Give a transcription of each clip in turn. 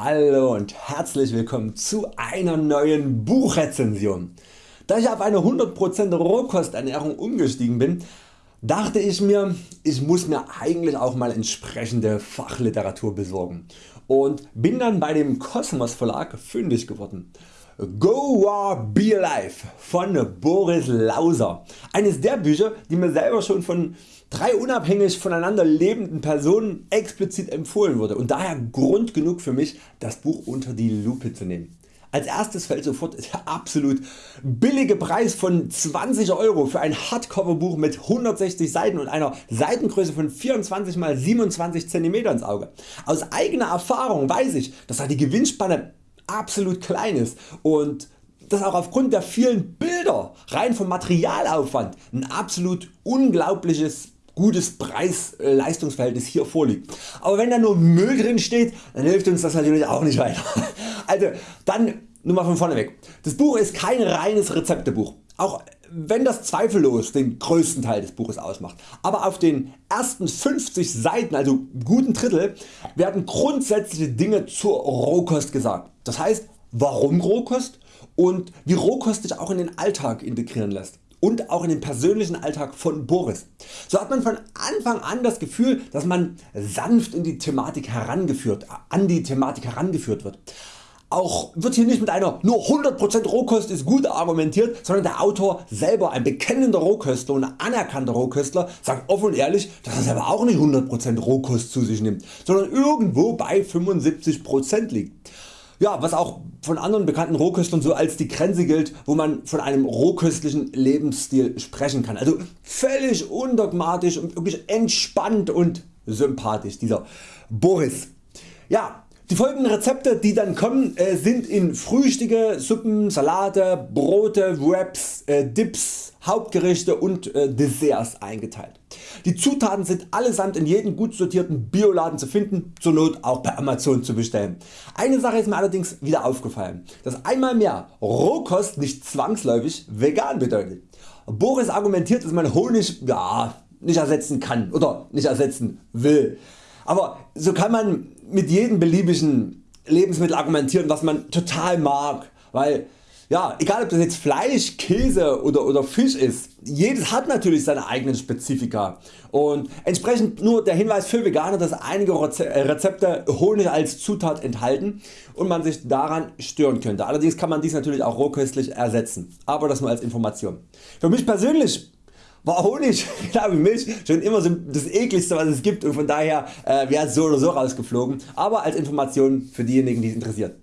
Hallo und herzlich willkommen zu einer neuen Buchrezension. Da ich auf eine 100% Rohkosternährung umgestiegen bin, dachte ich mir, ich muss mir eigentlich auch mal entsprechende Fachliteratur besorgen und bin dann bei dem Kosmos Verlag fündig geworden. Go War Be Alive von Boris Lauser. Eines der Bücher die mir selber schon von drei unabhängig voneinander lebenden Personen explizit empfohlen wurde und daher Grund genug für mich das Buch unter die Lupe zu nehmen. Als erstes fällt sofort der absolut billige Preis von 20 Euro für ein Hardcover Buch mit 160 Seiten und einer Seitengröße von 24 x 27 cm ins Auge. Aus eigener Erfahrung weiß ich dass da die Gewinnspanne absolut klein ist und dass auch aufgrund der vielen Bilder rein vom Materialaufwand ein absolut unglaubliches gutes Preis-Leistungsverhältnis hier vorliegt. Aber wenn da nur Müll drin steht, dann hilft uns das natürlich auch nicht weiter. Also dann nur mal von vorne weg. Das Buch ist kein reines Rezeptebuch, auch wenn das zweifellos den größten Teil des Buches ausmacht. Aber auf den ersten 50 Seiten, also guten Drittel, werden grundsätzliche Dinge zur Rohkost gesagt. Das heißt warum Rohkost und wie Rohkost sich auch in den Alltag integrieren lässt und auch in den persönlichen Alltag von Boris. So hat man von Anfang an das Gefühl dass man sanft in die Thematik herangeführt, an die Thematik herangeführt wird. Auch wird hier nicht mit einer nur 100% Rohkost ist gut argumentiert, sondern der Autor selber ein bekennender Rohköstler und anerkannter Rohköstler sagt offen und ehrlich dass er selber auch nicht 100% Rohkost zu sich nimmt, sondern irgendwo bei 75% liegt. Ja, was auch von anderen bekannten Rohköstlern so als die Grenze gilt wo man von einem rohköstlichen Lebensstil sprechen kann. Also völlig undogmatisch und wirklich entspannt und sympathisch dieser Boris. Ja, die folgenden Rezepte die dann kommen äh, sind in Frühstücke, Suppen, Salate, Brote, Wraps, äh, Dips, Hauptgerichte und äh, Desserts eingeteilt. Die Zutaten sind allesamt in jedem gut sortierten Bioladen zu finden, zur Not auch bei Amazon zu bestellen. Eine Sache ist mir allerdings wieder aufgefallen, dass einmal mehr Rohkost nicht zwangsläufig vegan bedeutet. Boris argumentiert dass man Honig ja, nicht ersetzen kann oder nicht ersetzen will. Aber so kann man mit jedem beliebigen Lebensmittel argumentieren was man total mag, weil ja, egal ob das jetzt Fleisch, Käse oder, oder Fisch ist, jedes hat natürlich seine eigenen Spezifika und entsprechend nur der Hinweis für Veganer dass einige äh, Rezepte Honig als Zutat enthalten und man sich daran stören könnte. Allerdings kann man dies natürlich auch rohköstlich ersetzen, aber das nur als Information. Für mich persönlich war Honig genau wie Milch schon immer so das ekligste was es gibt und von daher äh, wäre es so oder so rausgeflogen, aber als Information für diejenigen die es interessiert.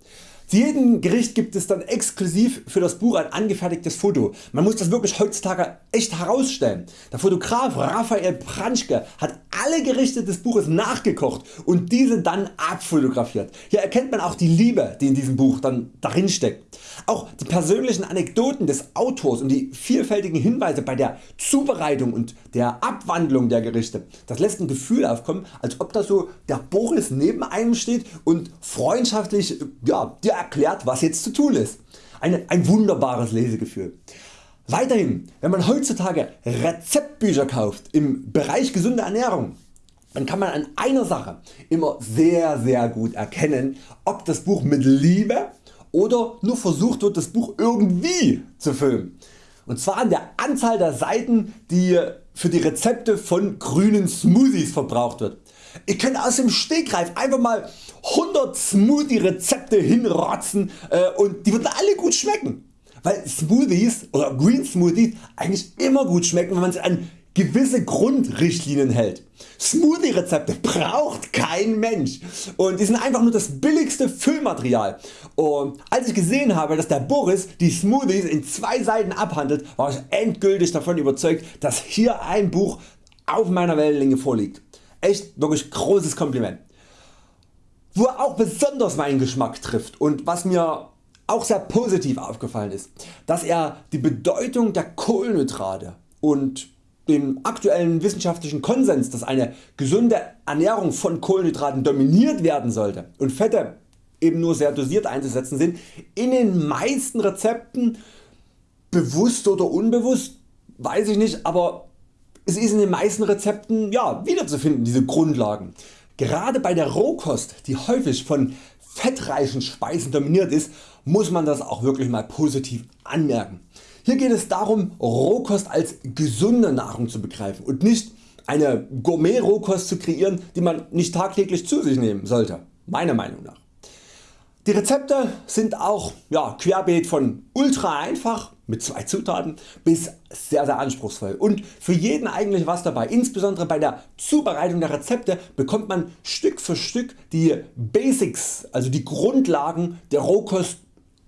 Zu jedem Gericht gibt es dann exklusiv für das Buch ein angefertigtes Foto. Man muss das wirklich heutzutage echt herausstellen. Der Fotograf Raphael Pranschke hat alle Gerichte des Buches nachgekocht und diese dann abfotografiert. Hier erkennt man auch die Liebe die in diesem Buch dann darin steckt. Auch die persönlichen Anekdoten des Autors und die vielfältigen Hinweise bei der Zubereitung und der Abwandlung der Gerichte. Das lässt ein Gefühl aufkommen als ob da so der Boris neben einem steht und freundschaftlich ja, dir erklärt was jetzt zu tun ist. Eine, ein wunderbares Lesegefühl. Weiterhin wenn man heutzutage Rezeptbücher kauft im Bereich gesunde Ernährung dann kann man an einer Sache immer sehr sehr gut erkennen ob das Buch mit Liebe oder nur versucht wird das Buch irgendwie zu füllen. Und zwar an der Anzahl der Seiten die für die Rezepte von grünen Smoothies verbraucht wird. Ihr könnt aus dem Stegreif einfach mal 100 Smoothie Rezepte hinrotzen äh, und die würden alle gut schmecken. Weil Smoothies oder Green Smoothies eigentlich immer gut schmecken wenn man sie an gewisse Grundrichtlinien hält. Smoothie Rezepte braucht kein Mensch und die sind einfach nur das billigste Füllmaterial und als ich gesehen habe dass der Boris die Smoothies in zwei Seiten abhandelt war ich endgültig davon überzeugt dass hier ein Buch auf meiner Wellenlänge vorliegt. Echt wirklich großes Kompliment. Wo er auch besonders meinen Geschmack trifft und was mir auch sehr positiv aufgefallen ist, dass er die Bedeutung der Kohlenhydrate und dem aktuellen wissenschaftlichen Konsens dass eine gesunde Ernährung von Kohlenhydraten dominiert werden sollte und Fette eben nur sehr dosiert einzusetzen sind, in den meisten Rezepten bewusst oder unbewusst, weiß ich nicht, aber es ist in den meisten Rezepten ja, wiederzufinden diese Grundlagen. Gerade bei der Rohkost die häufig von fettreichen Speisen dominiert ist, muss man das auch wirklich mal positiv anmerken. Hier geht es darum Rohkost als gesunde Nahrung zu begreifen und nicht eine Gourmet Rohkost zu kreieren die man nicht tagtäglich zu sich nehmen sollte, meiner Meinung nach. Die Rezepte sind auch ja, querbeet von ultra einfach mit zwei Zutaten bis sehr sehr anspruchsvoll und für jeden eigentlich was dabei. Insbesondere bei der Zubereitung der Rezepte bekommt man Stück für Stück die Basics, also die Grundlagen der Rohkost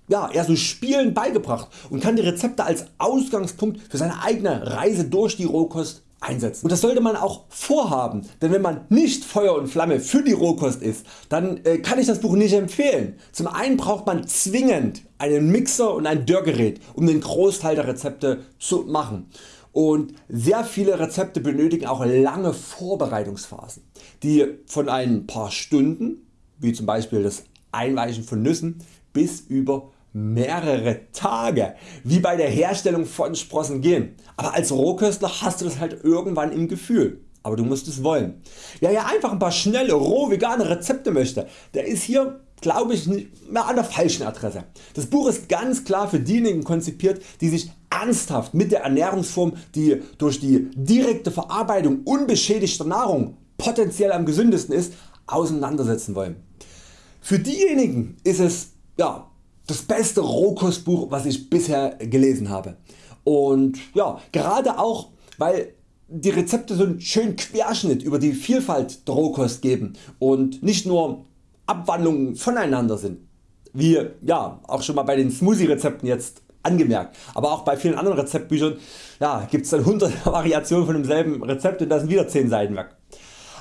ja, eher so spielend beigebracht und kann die Rezepte als Ausgangspunkt für seine eigene Reise durch die Rohkost einsetzen. Und das sollte man auch vorhaben, denn wenn man nicht Feuer und Flamme für die Rohkost ist, dann äh, kann ich das Buch nicht empfehlen. Zum einen braucht man zwingend einen Mixer und ein Dörrgerät um den Großteil der Rezepte zu machen. Und sehr viele Rezepte benötigen auch lange Vorbereitungsphasen, die von ein paar Stunden, wie zum Beispiel das Einweichen von Nüssen, bis über mehrere Tage wie bei der Herstellung von Sprossen gehen, aber als Rohköstler hast du das halt irgendwann im Gefühl. Aber du musst es wollen. Wer ja einfach ein paar schnelle roh vegane Rezepte möchte, der ist hier glaube ich mehr an der falschen Adresse. Das Buch ist ganz klar für diejenigen konzipiert die sich ernsthaft mit der Ernährungsform die durch die direkte Verarbeitung unbeschädigter Nahrung potenziell am gesündesten ist auseinandersetzen wollen. Für diejenigen ist es ja, das beste Rohkostbuch was ich bisher gelesen habe. Und ja, gerade auch weil die Rezepte so einen schönen Querschnitt über die Vielfalt der Rohkost geben und nicht nur Abwandlungen voneinander sind, wie ja, auch schon mal bei den Smoothie Rezepten jetzt angemerkt, aber auch bei vielen anderen Rezeptbüchern ja, gibt es dann 100 Variationen von demselben Rezept und da sind wieder 10 Seiten weg.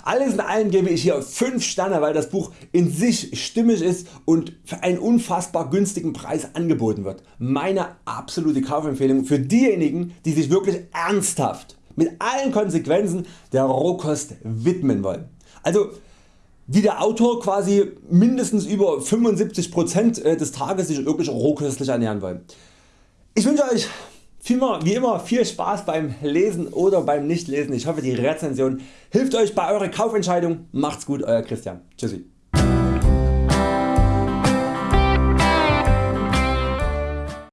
Alles in allem gebe ich hier 5 Sterne weil das Buch in sich stimmig ist und für einen unfassbar günstigen Preis angeboten wird. Meine absolute Kaufempfehlung für diejenigen die sich wirklich ernsthaft mit allen Konsequenzen der Rohkost widmen wollen. Also wie der Autor quasi mindestens über 75% äh, des Tages sich wirklich rohköstlich ernähren wollen. Ich wünsche Euch wie immer viel Spaß beim Lesen oder beim Nichtlesen. Ich hoffe die Rezension hilft Euch bei eurer Kaufentscheidung. Macht's gut Euer Christian. Tschüssi.